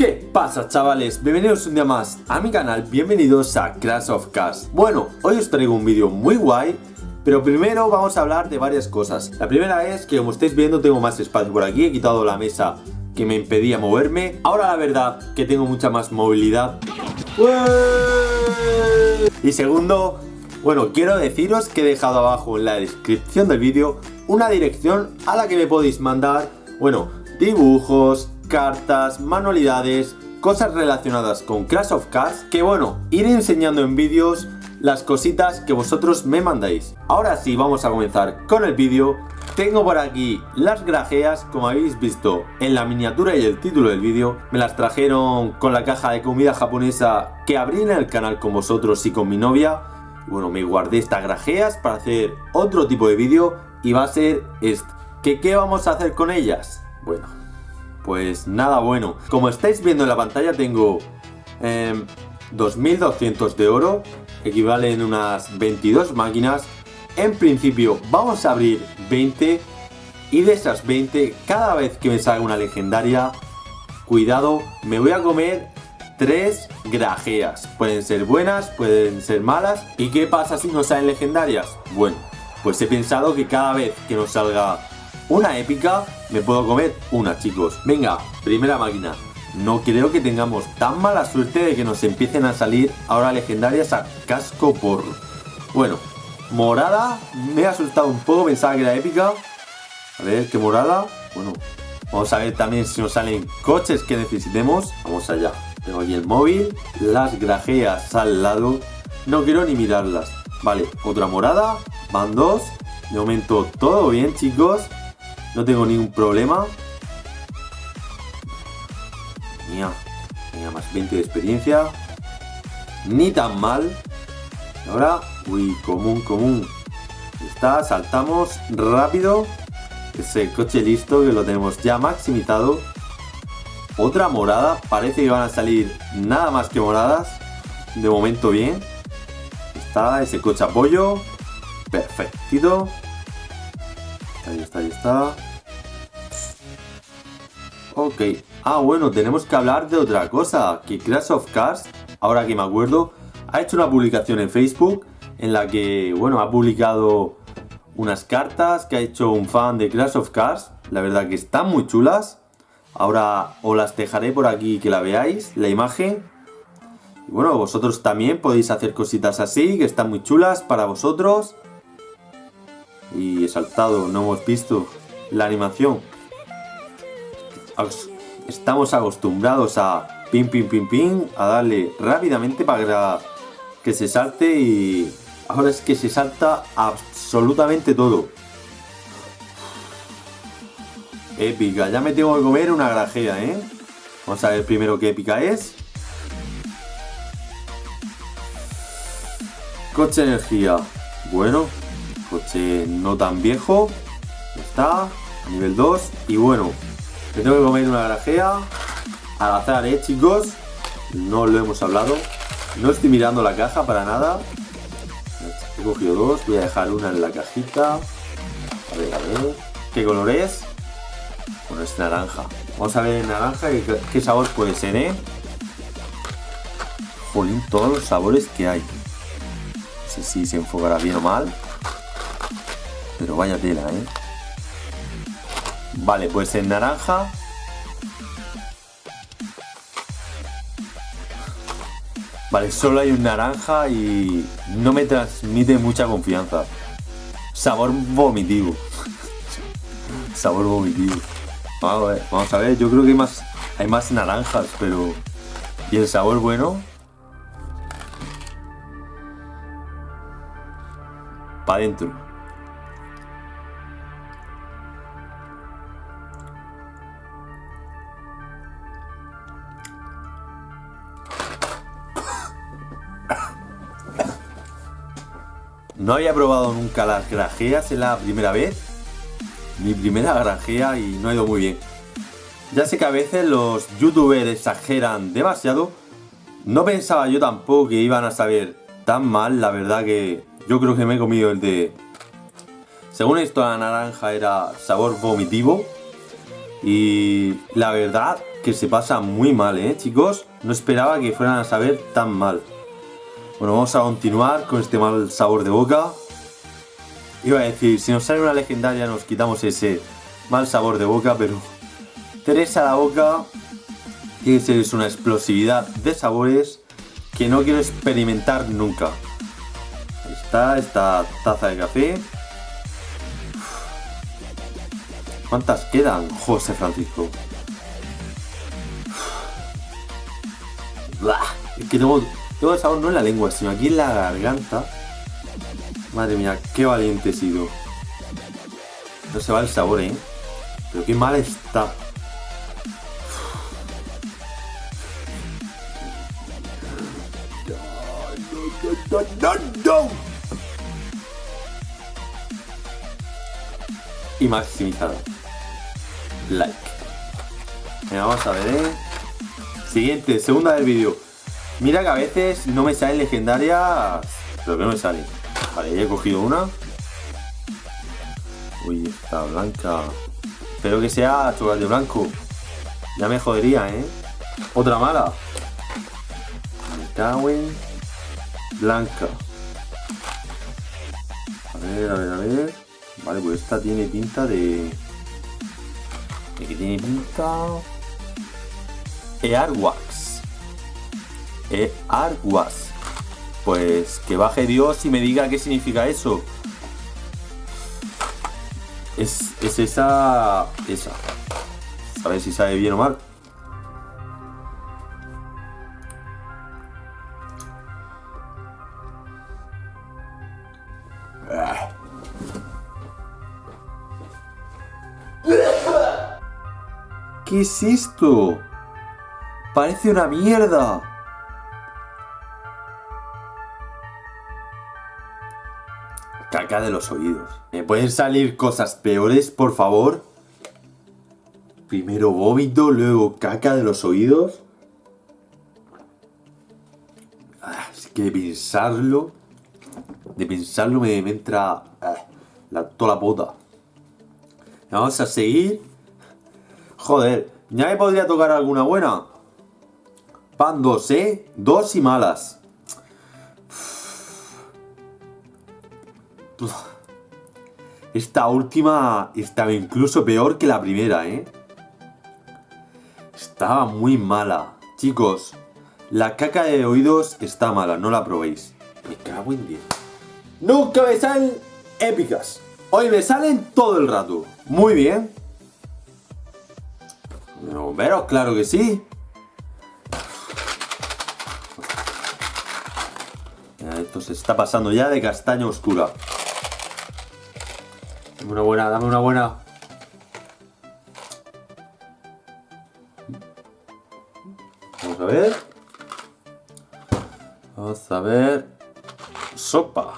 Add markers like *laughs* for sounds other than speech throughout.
¿Qué pasa chavales? Bienvenidos un día más a mi canal, bienvenidos a Crash of Cars Bueno, hoy os traigo un vídeo muy guay pero primero vamos a hablar de varias cosas. La primera es que como estáis viendo tengo más espacio por aquí He quitado la mesa que me impedía moverme. Ahora la verdad que tengo mucha más movilidad. Y segundo, bueno, quiero deciros que he dejado abajo en la descripción del vídeo Una dirección a la que me podéis mandar, bueno, dibujos, cartas, manualidades, cosas relacionadas con Crash of Cars que bueno, iré enseñando en vídeos las cositas que vosotros me mandáis. Ahora sí, vamos a comenzar con el vídeo. Tengo por aquí las grajeas, como habéis visto en la miniatura y el título del vídeo. Me las trajeron con la caja de comida japonesa que abrí en el canal con vosotros y con mi novia. Bueno, me guardé estas grajeas para hacer otro tipo de vídeo y va a ser este. ¿Qué, ¿Qué vamos a hacer con ellas? Bueno, pues nada bueno. Como estáis viendo en la pantalla tengo 2200 em, de oro, equivalen unas 22 máquinas. En principio vamos a abrir 20 y de esas 20, cada vez que me salga una legendaria, cuidado, me voy a comer 3 grajeas. Pueden ser buenas, pueden ser malas. ¿Y qué pasa si no salen legendarias? Bueno, pues he pensado que cada vez que nos salga una épica, me puedo comer una, chicos. Venga, primera máquina. No creo que tengamos tan mala suerte de que nos empiecen a salir ahora legendarias a casco por... Bueno, morada, me ha asustado un poco, pensaba que era épica. A ver, qué morada. Bueno, vamos a ver también si nos salen coches que necesitemos. Vamos allá. Tengo aquí el móvil, las grajeas al lado. No quiero ni mirarlas. Vale, otra morada, van dos. De momento todo bien, chicos. No tengo ningún problema. Mira, tenía más 20 de experiencia. Ni tan mal. ahora, uy, común, común. Está, saltamos rápido. Ese coche listo que lo tenemos ya maximizado. Otra morada. Parece que van a salir nada más que moradas. De momento bien. Está ese coche apoyo. Perfectito. Ahí está, ahí está. Ok. Ah, bueno, tenemos que hablar de otra cosa. Que Crash of Cars, ahora que me acuerdo, ha hecho una publicación en Facebook en la que, bueno, ha publicado unas cartas que ha hecho un fan de Crash of Cars. La verdad que están muy chulas. Ahora os las dejaré por aquí que la veáis, la imagen. Y bueno, vosotros también podéis hacer cositas así, que están muy chulas para vosotros y he saltado, no hemos visto la animación. Estamos acostumbrados a pim pim pim pim, a darle rápidamente para que se salte y ahora es que se salta absolutamente todo. Épica, ya me tengo que comer una grajea, ¿eh? Vamos a ver primero qué épica es. Coche energía. Bueno, no tan viejo. Está, nivel 2. Y bueno, me tengo que comer una grajea. Al azar, ¿eh, chicos? No lo hemos hablado. No estoy mirando la caja para nada. He cogido dos. Voy a dejar una en la cajita. A ver, a ver. ¿Qué color es? Bueno, es naranja. Vamos a ver en naranja qué, sabor puede ser, ¿eh? Jolín, todos los sabores que hay. No sé si se enfocará bien o mal. Pero vaya tela, ¿eh? Vale, pues en naranja... Vale, solo hay un naranja y no me transmite mucha confianza. Sabor vomitivo. *laughs* Sabor vomitivo. Vamos a, ver, vamos a ver, yo creo que hay más, hay más naranjas, pero... ¿Y el sabor bueno? Para adentro. No había probado nunca las grajeas, es la primera vez. Mi primera grajea y no ha ido muy bien. Ya sé que a veces los youtubers exageran demasiado. No pensaba yo tampoco que iban a saber tan mal, la verdad que yo creo que me he comido el de... Según esto la naranja era sabor vomitivo. Y la verdad que se pasa muy mal, ¿eh, chicos? No esperaba que fueran a saber tan mal. Bueno, vamos a continuar con este mal sabor de boca. Iba a decir, si nos sale una legendaria nos quitamos ese mal sabor de boca, pero... Tres a la boca tiene que ser una explosividad de sabores que no quiero experimentar nunca. Ahí está, esta taza de café. ¿Cuántas quedan, José Francisco? Es que tengo, tengo el sabor no en la lengua, sino aquí en la garganta. Madre mía, qué valiente he sido. No se va el sabor, ¿eh? Pero qué mal está. Y maximizado. Like. Venga, vamos a ver, ¿eh? Siguiente, segunda del vídeo. Mira que a veces no me salen legendarias, pero que no me salen. Vale, ya he cogido una. Uy, está blanca. Espero que sea chocolate blanco. Ya me jodería, ¿eh? Otra mala. Me Blanca. A ver, a ver, a ver. Vale, pues esta tiene pinta de... ¿De que tiene pinta? Earwax. Earwax. Pues que baje Dios y me diga qué significa eso. Es, es esa... Esa. A ver si sabe bien o mal. ¿Qué es esto? Parece una mierda. Caca de los oídos. ¿Me pueden salir cosas peores, por favor? Primero vómito, luego caca de los oídos. Ah, es que de pensarlo... De pensarlo me, entra... Ah, la, toda la puta. Vamos a seguir. Joder, ya me podría tocar alguna buena. Pan dos, ¿eh? Dos y malas. Esta última estaba incluso peor que la primera, ¿eh? Estaba muy mala. Chicos, la caca de oídos está mala, no la probéis. Me cago en 10. Nunca me salen épicas. Hoy me salen todo el rato. Muy bien. Pero claro que sí. Esto se está pasando ya de castaña oscura. Dame una buena, dame una buena. Vamos a ver. Vamos a ver. Sopa.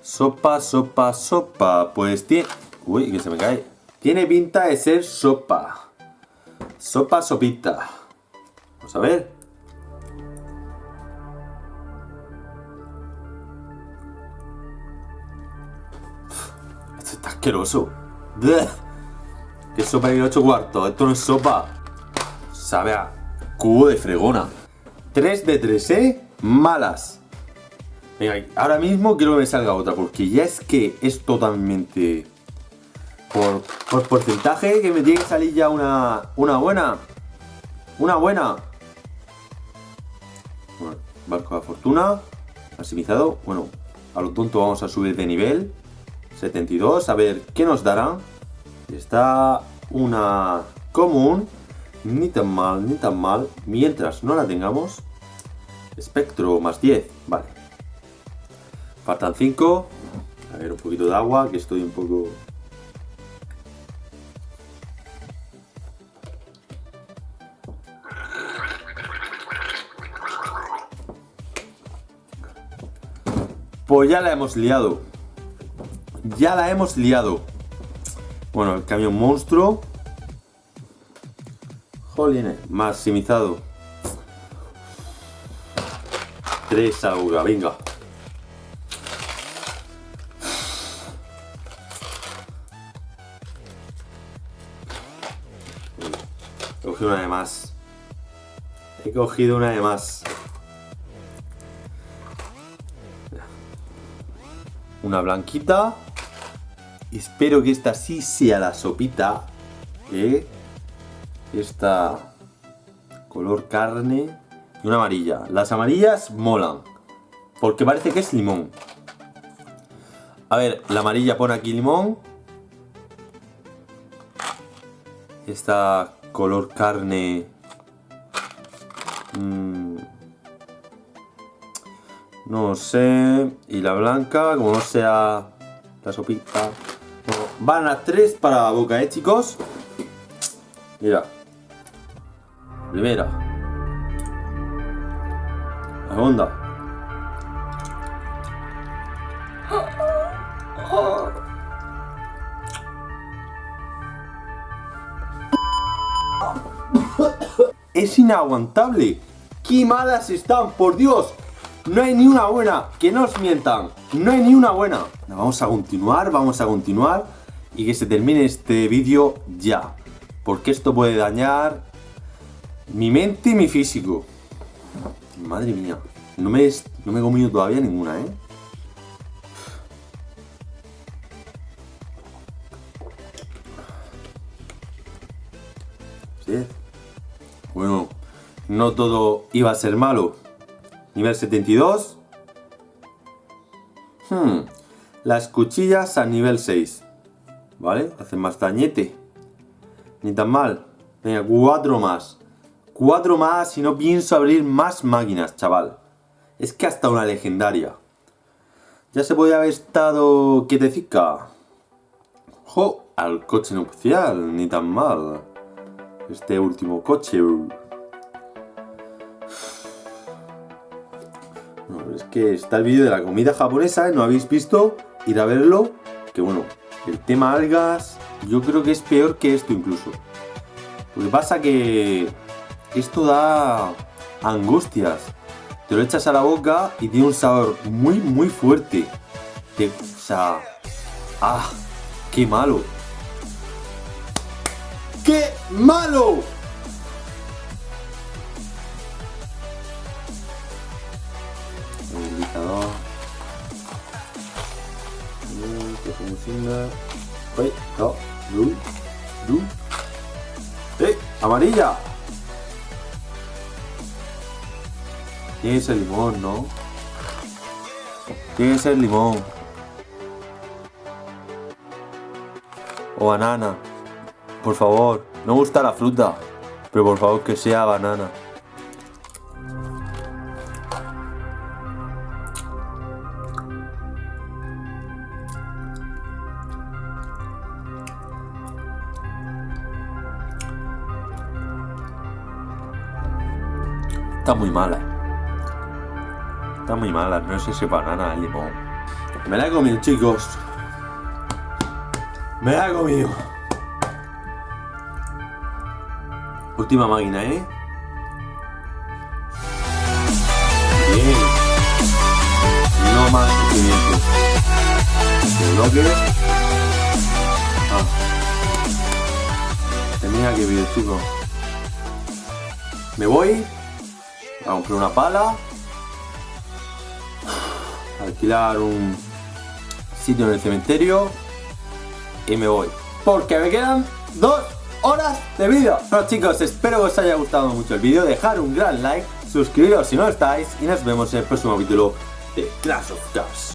Sopa, sopa, sopa. Pues tiene... Uy, que se me cae. Tiene pinta de ser sopa. Sopa, sopita. Vamos a ver. Asqueroso. ¿Qué sopa de 8 cuartos? Esto no es sopa. Sabe a cubo de fregona. 3 de 3, ¿eh? Malas. Venga, ahora mismo quiero que me salga otra, porque ya es que es totalmente... Por, por porcentaje que me tiene que salir ya una, una buena. Una buena. Bueno, barco de fortuna. Maximizado. Bueno, a lo tonto vamos a subir de nivel. 72, a ver qué nos dará. Está una común, ni tan mal, ni tan mal, mientras no la tengamos. Espectro más 10, vale. Faltan 5. A ver, un poquito de agua, que estoy un poco... Pues ya la hemos liado ya la hemos liado. Bueno, el camión monstruo. Jolines, maximizado. Tres aura, venga. cogido una de más. He cogido una de más. Una blanquita. Espero que esta sí sea la sopita. ¿eh? Esta color carne y una amarilla. Las amarillas molan. Porque parece que es limón. A ver, la amarilla pone aquí limón. Esta color carne... Mmm, no sé. Y la blanca, como no sea la sopita. Van las tres para la boca, ¿eh, chicos? Mira. Primera. Segunda. Es inaguantable. ¡Qué malas están, por Dios! No hay ni una buena, que no os mientan. No hay ni una buena. Vamos a continuar, vamos a continuar. Y que se termine este vídeo ya. Porque esto puede dañar mi mente y mi físico. Madre mía. No me, no me he comido todavía ninguna, ¿eh? Bueno, no todo iba a ser malo. Nivel 72. Hmm. Las cuchillas a nivel 6. ¿Vale? Hacen más dañete. Ni tan mal. Venga, cuatro más. Cuatro más y no pienso abrir más máquinas, chaval. Es que hasta una legendaria. Ya se podía haber estado quietecica. ¡Jo! Al coche nupcial, ni tan mal. Este último coche. es que está el vídeo de la comida japonesa, ¿no habéis visto? Ir a verlo, que bueno, el tema algas yo creo que es peor que esto incluso. Lo que pasa que esto da angustias. Te lo echas a la boca y tiene un sabor muy, muy fuerte. o sea, ¡ah! ¡Qué malo! ¡Qué malo! No, blue, blue. ¡Eh! ¡Amarilla! Tiene que ser limón, ¿no? Tiene que ser limón. O banana. Por favor, no gusta la fruta. Pero por favor que sea banana. Está muy mala. Está muy mala, no sé si banana limón. Me la he comido, chicos. Me la he comido. Última máquina, ¿eh? Bien. No más sufrimiento. bloque. Ah. Tenía que ver, chicos. Me voy a comprar una pala, alquilar un sitio en el cementerio y me voy. Porque me quedan dos horas de vídeo. Bueno chicos, espero que os haya gustado mucho el vídeo, dejar un gran like, suscribiros si no estáis y nos vemos en el próximo capítulo de Clash of Cars.